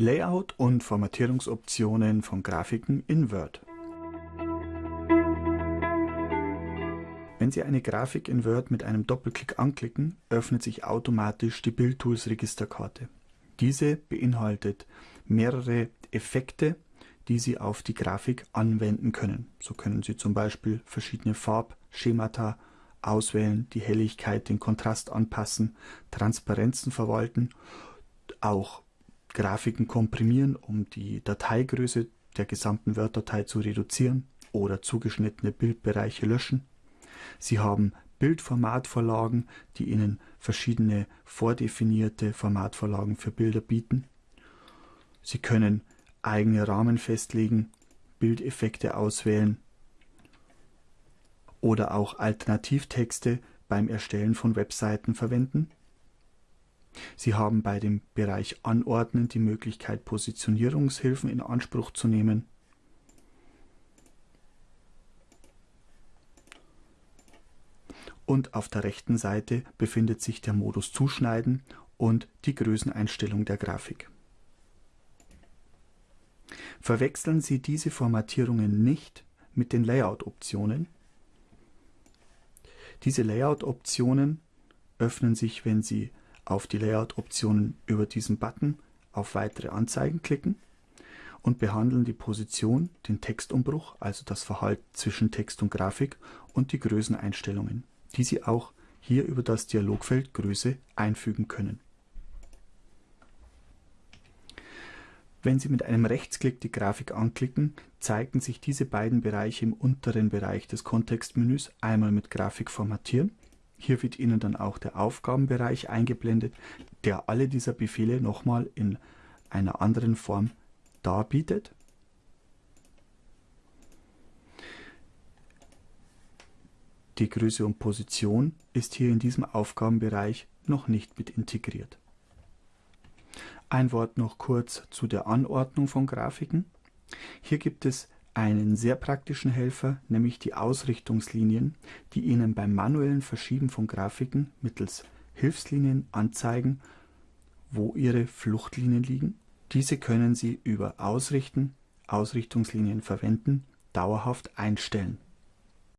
Layout und Formatierungsoptionen von Grafiken in Word. Wenn Sie eine Grafik in Word mit einem Doppelklick anklicken, öffnet sich automatisch die Bildtools Registerkarte. Diese beinhaltet mehrere Effekte, die Sie auf die Grafik anwenden können. So können Sie zum Beispiel verschiedene Farbschemata auswählen, die Helligkeit, den Kontrast anpassen, Transparenzen verwalten, auch Grafiken komprimieren, um die Dateigröße der gesamten Word-Datei zu reduzieren oder zugeschnittene Bildbereiche löschen. Sie haben Bildformatvorlagen, die Ihnen verschiedene vordefinierte Formatvorlagen für Bilder bieten. Sie können eigene Rahmen festlegen, Bildeffekte auswählen oder auch Alternativtexte beim Erstellen von Webseiten verwenden. Sie haben bei dem Bereich Anordnen die Möglichkeit, Positionierungshilfen in Anspruch zu nehmen. Und auf der rechten Seite befindet sich der Modus Zuschneiden und die Größeneinstellung der Grafik. Verwechseln Sie diese Formatierungen nicht mit den Layout-Optionen. Diese Layout-Optionen öffnen sich, wenn Sie auf die Layout-Optionen über diesen Button auf Weitere Anzeigen klicken und behandeln die Position, den Textumbruch, also das Verhalten zwischen Text und Grafik und die Größeneinstellungen, die Sie auch hier über das Dialogfeld Größe einfügen können. Wenn Sie mit einem Rechtsklick die Grafik anklicken, zeigen sich diese beiden Bereiche im unteren Bereich des Kontextmenüs einmal mit Grafik formatieren. Hier wird Ihnen dann auch der Aufgabenbereich eingeblendet, der alle dieser Befehle nochmal in einer anderen Form darbietet. Die Größe und Position ist hier in diesem Aufgabenbereich noch nicht mit integriert. Ein Wort noch kurz zu der Anordnung von Grafiken. Hier gibt es einen sehr praktischen Helfer, nämlich die Ausrichtungslinien, die Ihnen beim manuellen Verschieben von Grafiken mittels Hilfslinien anzeigen, wo Ihre Fluchtlinien liegen. Diese können Sie über Ausrichten, Ausrichtungslinien verwenden, dauerhaft einstellen.